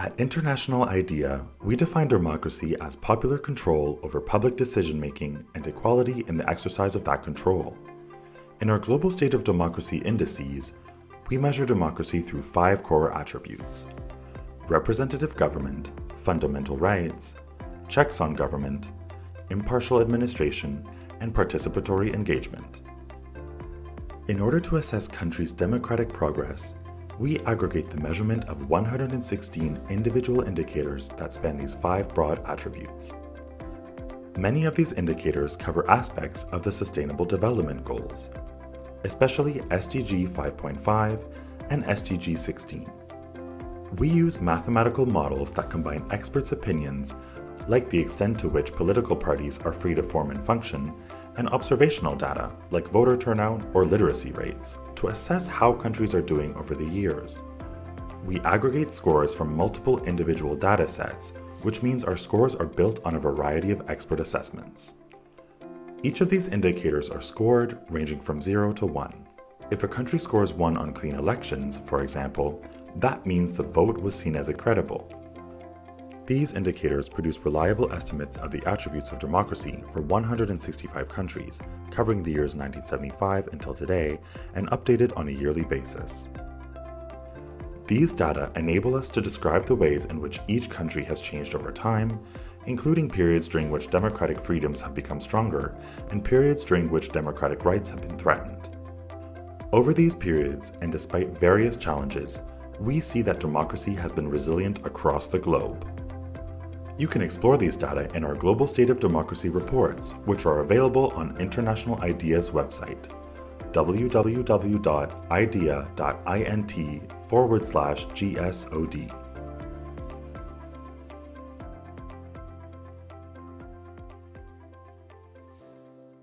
At International IDEA, we define democracy as popular control over public decision-making and equality in the exercise of that control. In our Global State of Democracy indices, we measure democracy through five core attributes. Representative government, fundamental rights, checks on government, impartial administration, and participatory engagement. In order to assess countries' democratic progress, we aggregate the measurement of 116 individual indicators that span these five broad attributes. Many of these indicators cover aspects of the Sustainable Development Goals, especially SDG 5.5 and SDG 16. We use mathematical models that combine experts' opinions, like the extent to which political parties are free to form and function, and observational data, like voter turnout or literacy rates, to assess how countries are doing over the years. We aggregate scores from multiple individual data sets, which means our scores are built on a variety of expert assessments. Each of these indicators are scored ranging from 0 to 1. If a country scores 1 on clean elections, for example, that means the vote was seen as credible. These indicators produce reliable estimates of the attributes of democracy for 165 countries, covering the years 1975 until today and updated on a yearly basis. These data enable us to describe the ways in which each country has changed over time, including periods during which democratic freedoms have become stronger and periods during which democratic rights have been threatened. Over these periods, and despite various challenges, we see that democracy has been resilient across the globe. You can explore these data in our Global State of Democracy reports, which are available on International IDEA's website, www.idea.int forward slash GSOD.